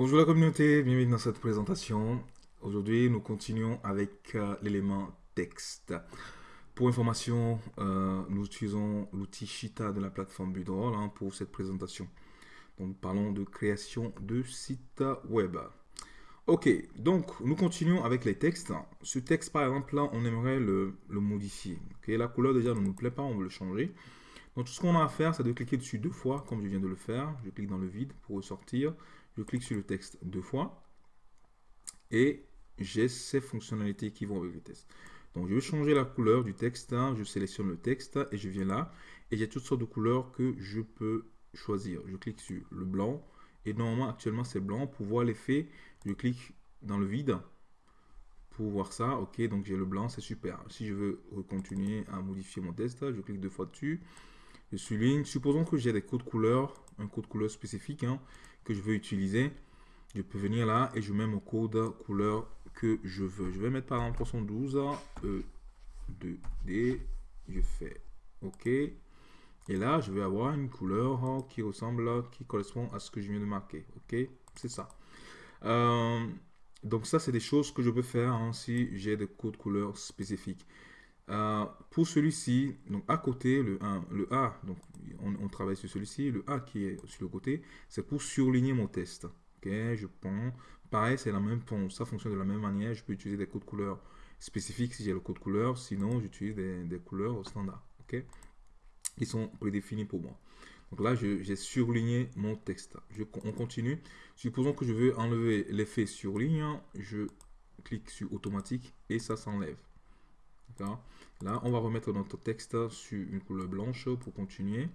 Bonjour la communauté, bienvenue dans cette présentation. Aujourd'hui, nous continuons avec euh, l'élément texte. Pour information, euh, nous utilisons l'outil Shita de la plateforme Budroll hein, pour cette présentation. Donc, parlons de création de site web. Ok, donc nous continuons avec les textes. Ce texte, par exemple, là, on aimerait le, modifier. la couleur déjà ne nous plaît pas, on veut le changer. Donc tout ce qu'on a à faire, c'est de cliquer dessus deux fois, comme je viens de le faire. Je clique dans le vide pour ressortir. Je clique sur le texte deux fois. Et j'ai ces fonctionnalités qui vont avec le texte. Donc je vais changer la couleur du texte. Je sélectionne le texte et je viens là. Et j'ai toutes sortes de couleurs que je peux choisir. Je clique sur le blanc. Et normalement, actuellement, c'est blanc. Pour voir l'effet, je clique dans le vide pour voir ça. Ok, donc j'ai le blanc, c'est super. Si je veux continuer à modifier mon texte, je clique deux fois dessus souligne. Supposons que j'ai des codes couleurs, un code couleur spécifique hein, que je veux utiliser. Je peux venir là et je mets mon code couleur que je veux. Je vais mettre par exemple 312 E 2D. Je fais OK. Et là, je vais avoir une couleur qui ressemble, qui correspond à ce que je viens de marquer. OK? C'est ça. Euh, donc ça, c'est des choses que je peux faire hein, si j'ai des codes couleurs spécifiques. Pour celui-ci, donc à côté, le, 1, le A, donc on, travaille sur celui-ci, le A qui est sur le côté, c'est pour surligner mon test. Ok, je prends, pareil, c'est la même, ça fonctionne de la même manière, je peux utiliser des codes couleurs spécifiques si j'ai le code couleur, sinon j'utilise des, couleurs standard, ok, qui sont prédéfinis pour moi. Donc là, j'ai surligné mon texte. On continue. Supposons que je veux enlever l'effet surligne, je clique sur automatique et ça s'enlève. Là, on va remettre notre texte sur une couleur blanche pour continuer.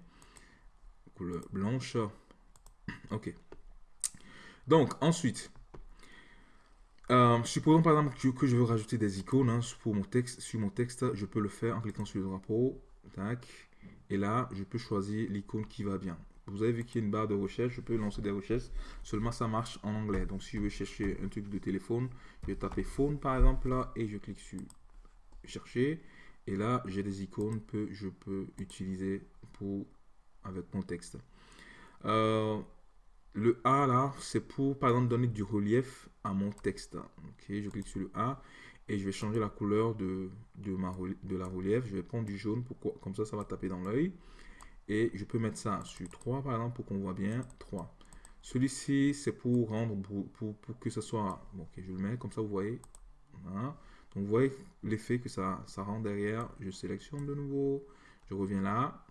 Couleur blanche. Ok. Donc, ensuite, euh, supposons par exemple que, je veux rajouter des icônes hein, pour mon texte, sur mon texte. Je peux le faire en cliquant sur le drapeau. Tac. Et là, je peux choisir l'icône qui va bien. Vous avez vu qu'il y a une barre de recherche, je peux lancer des recherches, seulement ça marche en anglais. Donc si je veux chercher un truc de téléphone, je vais taper phone par exemple là et je clique sur chercher. Et là, j'ai des icônes que je peux utiliser pour avec mon texte. Euh, le A là, c'est pour par exemple donner du relief à mon texte. Ok, je clique sur le A et je vais changer la couleur de, de, ma, de la relief. Je vais prendre du jaune, pour, comme ça, ça va taper dans l'œil. Et je peux mettre ça sur 3 par exemple pour qu'on voit bien 3. Celui-ci, c'est pour rendre, pour, pour, que ce soit, ok, je le mets comme ça, vous voyez. Vous voyez l'effet que ça, ça rend derrière. Je sélectionne de nouveau. Je reviens là.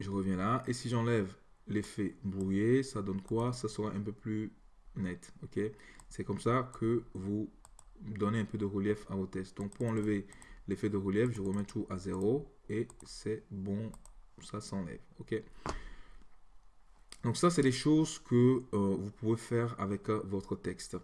Je reviens là. Et si j'enlève l'effet brouillé, ça donne quoi? Ça sera un peu plus net. ok? C'est comme ça que vous donnez un peu de relief à vos tests. Donc, pour enlever l'effet de relief, je remets tout à zéro. Et c'est bon. Ça s'enlève. ok? Donc ça, c'est les choses que euh, vous pouvez faire avec euh, votre texte.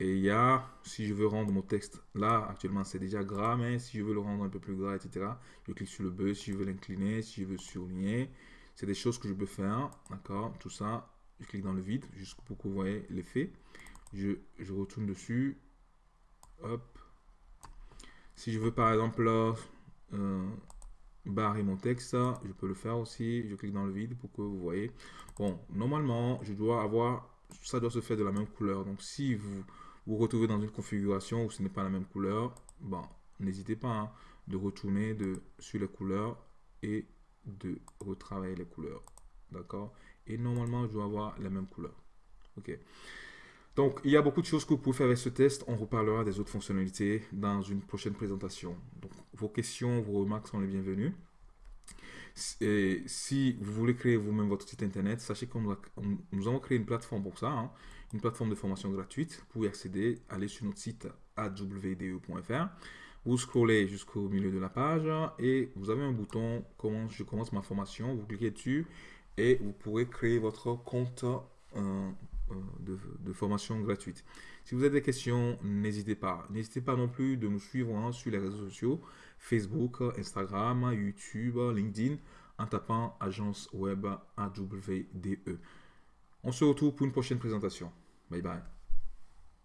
Et il y a, si je veux rendre mon texte, là actuellement c'est déjà gras, mais si je veux le rendre un peu plus gras, etc., je clique sur le B, si je veux l'incliner, si je veux surligner, c'est des choses que je peux faire, d'accord Tout ça, je clique dans le vide, juste pour que vous voyez l'effet. Je, je, retourne dessus, hop. Si je veux par exemple euh, barrer mon texte, je peux le faire aussi, je clique dans le vide pour que vous voyez. Bon, normalement, je dois avoir, ça doit se faire de la même couleur, donc si vous vous retrouvez dans une configuration où ce n'est pas la même couleur, bon, n'hésitez pas hein, de retourner de, sur les couleurs et de retravailler les couleurs. D'accord? Et normalement, je dois avoir la même couleur. OK? Donc, il y a beaucoup de choses que vous pouvez faire avec ce test. On reparlera des autres fonctionnalités dans une prochaine présentation. Donc, vos questions, vos remarques sont les bienvenues. Et si vous voulez créer vous-même votre site internet, sachez que nous avons créé une plateforme pour ça. Hein une plateforme de formation gratuite. Vous pouvez accéder, aller sur notre site awde.fr. Vous scrollez jusqu'au milieu de la page et vous avez un bouton je commence ma formation. Vous cliquez dessus et vous pourrez créer votre compte euh, euh, de, formation gratuite. Si vous avez des questions, n'hésitez pas. N'hésitez pas non plus de nous suivre hein, sur les réseaux sociaux, Facebook, Instagram, YouTube, LinkedIn, en tapant agence web AWDE. On se retrouve pour une prochaine présentation. Bye bye.